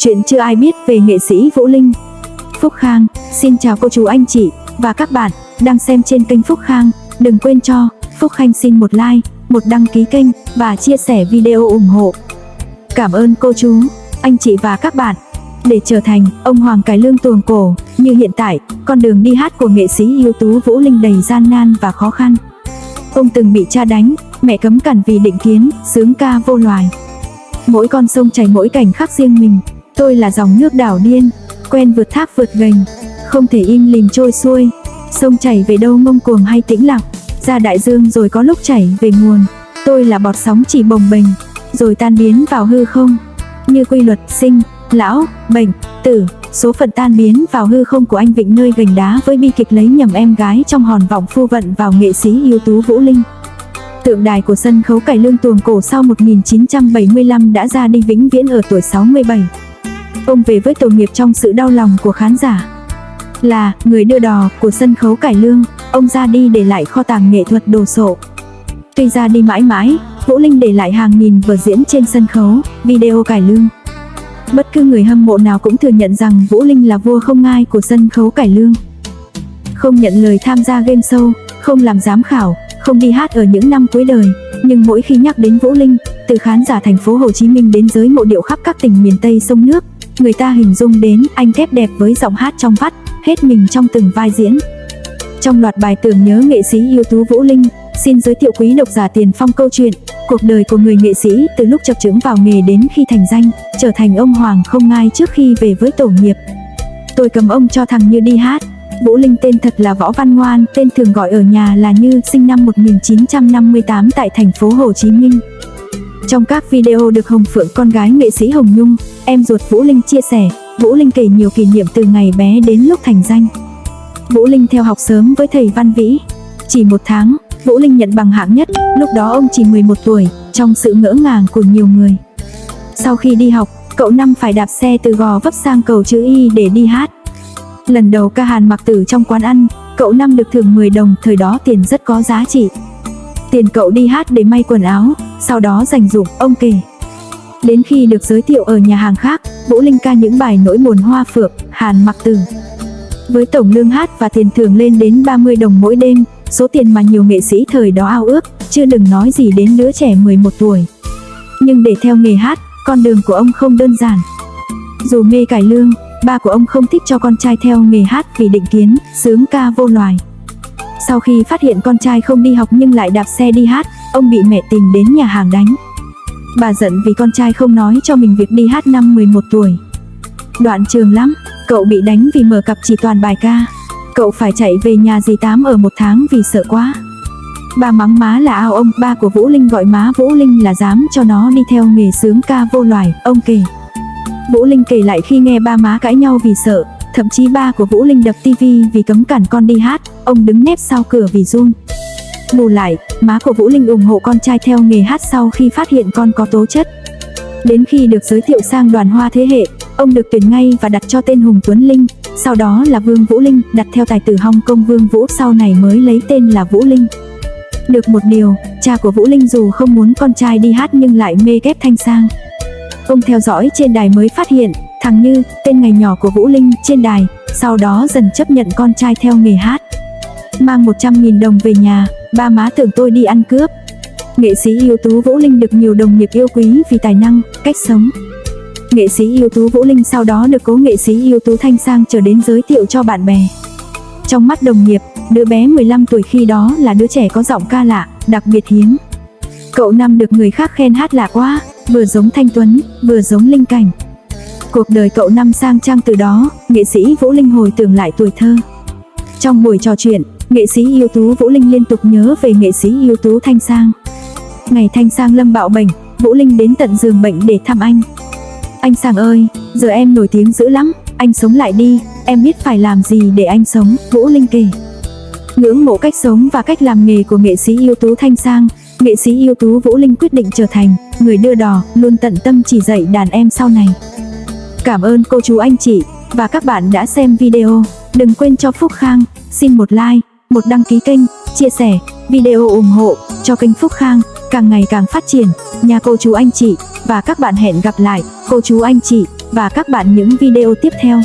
Chuyện chưa ai biết về nghệ sĩ Vũ Linh. Phúc Khang, xin chào cô chú anh chị và các bạn đang xem trên kênh Phúc Khang. Đừng quên cho Phúc Khanh xin một like, một đăng ký kênh và chia sẻ video ủng hộ. Cảm ơn cô chú, anh chị và các bạn. Để trở thành ông Hoàng cái Lương tuồng cổ, như hiện tại, con đường đi hát của nghệ sĩ ưu tú Vũ Linh đầy gian nan và khó khăn. Ông từng bị cha đánh, mẹ cấm cản vì định kiến, sướng ca vô loài. Mỗi con sông chảy mỗi cảnh khác riêng mình, tôi là dòng nước đảo điên, quen vượt thác vượt gành, không thể im lìm trôi xuôi. Sông chảy về đâu ngông cuồng hay tĩnh lặng, ra đại dương rồi có lúc chảy về nguồn. Tôi là bọt sóng chỉ bồng bềnh, rồi tan biến vào hư không. Như quy luật sinh, lão, bệnh, tử, số phận tan biến vào hư không của anh Vịnh nơi gành đá với bi kịch lấy nhầm em gái trong hòn vọng phu vận vào nghệ sĩ ưu tú Vũ Linh. Tượng đài của sân khấu cải lương tuồng cổ sau 1975 đã ra đi vĩnh viễn ở tuổi 67. Ông về với tổ nghiệp trong sự đau lòng của khán giả. Là người đưa đò của sân khấu cải lương, ông ra đi để lại kho tàng nghệ thuật đồ sộ. Tuy ra đi mãi mãi, Vũ Linh để lại hàng nghìn vở diễn trên sân khấu, video cải lương. Bất cứ người hâm mộ nào cũng thừa nhận rằng Vũ Linh là vua không ngai của sân khấu cải lương. Không nhận lời tham gia game show, không làm giám khảo, không đi hát ở những năm cuối đời, nhưng mỗi khi nhắc đến Vũ Linh, từ khán giả thành phố Hồ Chí Minh đến giới mộ điệu khắp các tỉnh miền Tây sông nước, người ta hình dung đến anh thép đẹp với giọng hát trong vắt, hết mình trong từng vai diễn. Trong loạt bài tưởng nhớ nghệ sĩ ưu tú Vũ Linh, xin giới thiệu quý độc giả tiền phong câu chuyện, cuộc đời của người nghệ sĩ từ lúc chập chững vào nghề đến khi thành danh, trở thành ông hoàng không ngai trước khi về với tổ nghiệp. Tôi cầm ông cho thằng Như đi hát. Vũ Linh tên thật là Võ Văn Ngoan, tên thường gọi ở nhà là Như, sinh năm 1958 tại thành phố Hồ Chí Minh. Trong các video được Hồng Phượng con gái nghệ sĩ Hồng Nhung, em ruột Vũ Linh chia sẻ, Vũ Linh kể nhiều kỷ niệm từ ngày bé đến lúc thành danh. Vũ Linh theo học sớm với thầy Văn Vĩ. Chỉ một tháng, Vũ Linh nhận bằng hạng nhất, lúc đó ông chỉ 11 tuổi, trong sự ngỡ ngàng của nhiều người. Sau khi đi học, cậu năm phải đạp xe từ Gò Vấp sang cầu chữ Y để đi hát. Lần đầu ca hàn mặc tử trong quán ăn, cậu năm được thưởng 10 đồng, thời đó tiền rất có giá trị. Tiền cậu đi hát để may quần áo, sau đó dành dụng, ông kể. Đến khi được giới thiệu ở nhà hàng khác, Vũ Linh ca những bài nỗi buồn hoa phượng, hàn mặc tử. Với tổng lương hát và tiền thưởng lên đến 30 đồng mỗi đêm, số tiền mà nhiều nghệ sĩ thời đó ao ước, chưa đừng nói gì đến đứa trẻ 11 tuổi. Nhưng để theo nghề hát, con đường của ông không đơn giản. Dù mê cải lương, ba của ông không thích cho con trai theo nghề hát vì định kiến, sướng ca vô loài. Sau khi phát hiện con trai không đi học nhưng lại đạp xe đi hát, ông bị mẹ tìm đến nhà hàng đánh. Bà giận vì con trai không nói cho mình việc đi hát năm 11 tuổi. Đoạn trường lắm, cậu bị đánh vì mở cặp chỉ toàn bài ca. Cậu phải chạy về nhà dì Tám ở một tháng vì sợ quá. Bà mắng má là ao ông, ba của Vũ Linh gọi má Vũ Linh là dám cho nó đi theo nghề sướng ca vô loài, ông kể. Vũ Linh kể lại khi nghe ba má cãi nhau vì sợ, thậm chí ba của Vũ Linh đập tivi vì cấm cản con đi hát, ông đứng nép sau cửa vì run. Bù lại, má của Vũ Linh ủng hộ con trai theo nghề hát sau khi phát hiện con có tố chất. Đến khi được giới thiệu sang đoàn hoa thế hệ, ông được tuyển ngay và đặt cho tên Hùng Tuấn Linh, sau đó là Vương Vũ Linh, đặt theo tài tử Hong Kong Vương Vũ sau này mới lấy tên là Vũ Linh. Được một điều, cha của Vũ Linh dù không muốn con trai đi hát nhưng lại mê ghép thanh sang. Ông theo dõi trên đài mới phát hiện, thằng Như, tên ngày nhỏ của Vũ Linh, trên đài, sau đó dần chấp nhận con trai theo nghề hát. Mang 100.000 đồng về nhà, ba má tưởng tôi đi ăn cướp. Nghệ sĩ ưu tú Vũ Linh được nhiều đồng nghiệp yêu quý vì tài năng, cách sống. Nghệ sĩ ưu tú Vũ Linh sau đó được cố nghệ sĩ ưu tú Thanh Sang trở đến giới thiệu cho bạn bè. Trong mắt đồng nghiệp, đứa bé 15 tuổi khi đó là đứa trẻ có giọng ca lạ, đặc biệt hiếm. Cậu năm được người khác khen hát lạ quá, vừa giống Thanh Tuấn, vừa giống Linh Cảnh. Cuộc đời cậu năm sang trang từ đó, nghệ sĩ Vũ Linh hồi tưởng lại tuổi thơ. Trong buổi trò chuyện, nghệ sĩ ưu tú Vũ Linh liên tục nhớ về nghệ sĩ ưu tú Thanh Sang. Ngày Thanh Sang lâm bạo bệnh, Vũ Linh đến tận giường bệnh để thăm anh. Anh Sang ơi, giờ em nổi tiếng dữ lắm, anh sống lại đi, em biết phải làm gì để anh sống, Vũ Linh kể. Ngưỡng mộ cách sống và cách làm nghề của nghệ sĩ ưu tú Thanh Sang, nghệ sĩ ưu tú Vũ Linh quyết định trở thành người đưa đò, luôn tận tâm chỉ dạy đàn em sau này. Cảm ơn cô chú anh chị và các bạn đã xem video. Đừng quên cho Phúc Khang, xin một like, một đăng ký kênh, chia sẻ, video ủng hộ cho kênh Phúc Khang càng ngày càng phát triển. Nhà cô chú anh chị và các bạn hẹn gặp lại cô chú anh chị và các bạn những video tiếp theo.